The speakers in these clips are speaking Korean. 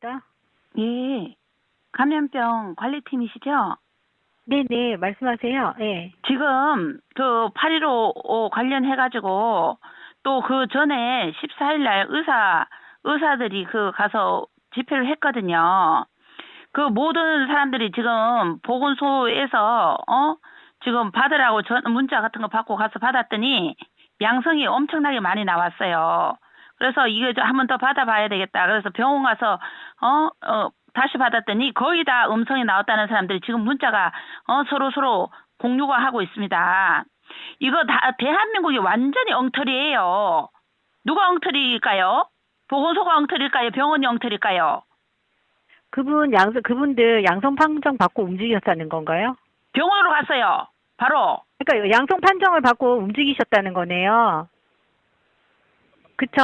다 예. 감염병 관리팀이시죠? 네네, 말씀하세요. 예. 지금 그 8.15 관련해가지고 또 그 전에 14일 날 의사, 의사들이 그 가서 집회를 했거든요. 그 모든 사람들이 지금 보건소에서, 어? 지금 받으라고 전, 문자 같은 거 받고 가서 받았더니 양성이 엄청나게 많이 나왔어요. 그래서 이거 한 번 더 받아봐야 되겠다. 그래서 병원 가서, 어, 어, 다시 받았더니 거의 다 음성이 나왔다는 사람들이 지금 문자가, 어, 서로 서로 공유가 하고 있습니다. 이거 다 대한민국이 완전히 엉터리예요. 누가 엉터리일까요? 보건소가 엉터리일까요? 병원이 엉터리일까요? 그분 양성, 그분들 양성 판정 받고 움직였다는 건가요? 병원으로 갔어요. 바로. 그러니까 양성 판정을 받고 움직이셨다는 거네요. 그쵸?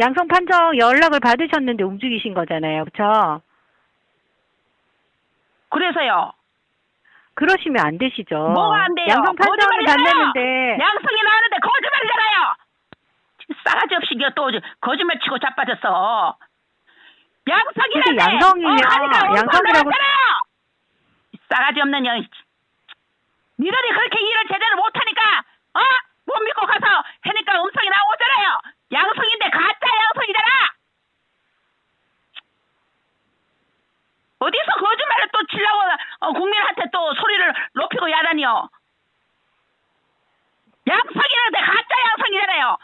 양성 판정 연락을 받으셨는데 움직이신 거잖아요. 그쵸? 그래서요. 그러시면 안 되시죠. 뭐가 안 돼요? 양성 판정을. 받는데 양성이 나왔는데 거짓말이잖아요. 싸가지 없이 또 거짓말 치고 자빠졌어. 양성이라는데 근데 양성이요. 어, 양성이라고- 싸가지 없는 년. 니들이 그렇게 일을 제대로 못하니까 어? 못 믿고 가서 하니까 음성이 나오잖아요. 양성인데 가짜 양성이잖아. 어디서 거짓말을 또 치려고 어, 국민한테 또 소리를 야단이요. 양성이라는데 가짜 양성이잖아요.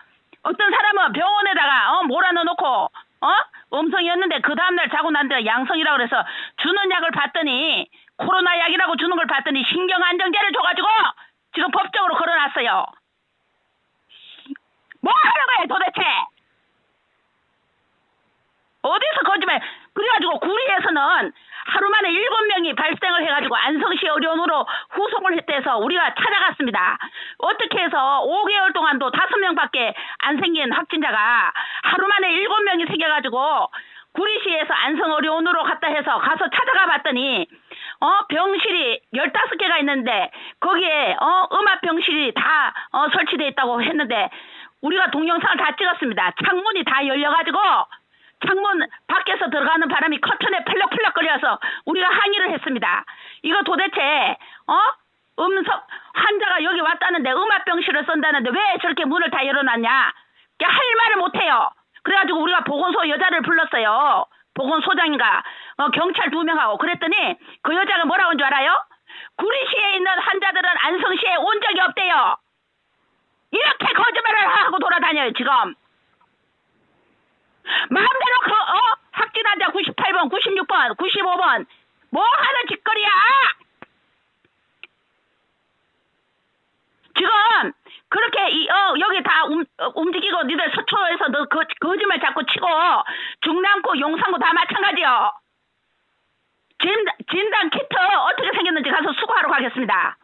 어떤 사람은 병원에다가 어, 몰아넣어놓고 어 음성이었는데 그 다음날 자고 난 데가 양성이라고 그래서 주는 약을 봤더니 코로나 약이라고 주는 걸 봤더니 신경 안정제를 줘가지고 지금 법적으로 걸어놨어요. 뭐 하는 거예요 도대체? 어디서 거짓말? 그래가지고 구리에서는 하루 만에 일곱 명이 발생을 해가지고 안성시 의료원으로 후송을 했대서 우리가 찾아갔습니다. 어떻게 해서 5개월 동안도 다섯 명밖에 안 생긴 확진자가 하루 만에 일곱 명이 생겨가지고 구리시에서 안성 의료원으로 갔다 해서 가서 찾아가 봤더니 어 병실이 15개가 있는데 거기에 어 음압 병실이 다 어, 설치돼 있다고 했는데 우리가 동영상을 다 찍었습니다. 창문이 다 열려가지고 창문 밖에서 들어가는 바람이 커튼에 펄럭펄럭 거려서 우리가 항의를 했습니다. 이거 도대체 어 음성 환자가 여기 왔다는데 음압병실을 쓴다는데 왜 저렇게 문을 다 열어놨냐? 할 말을 못해요. 그래가지고 우리가 보건소 여자를 불렀어요. 보건소장인가 어, 경찰 두 명하고 그랬더니 그 여자가 뭐라고 한 줄 알아요? 구리시에 있는 환자들은 안성시에 온 적이 없대요. 이렇게 거짓말을 하고 돌아다녀요 지금. 환자 97번, 96번, 95번 뭐 하는 짓거리야? 지금 그렇게 이, 어, 여기 다 움, 어, 움직이고 니들 서초에서 너 거, 거짓말 자꾸 치고 중랑구 용산구 다 마찬가지요. 진, 진단 키트 어떻게 생겼는지 가서 수거하러 가겠습니다.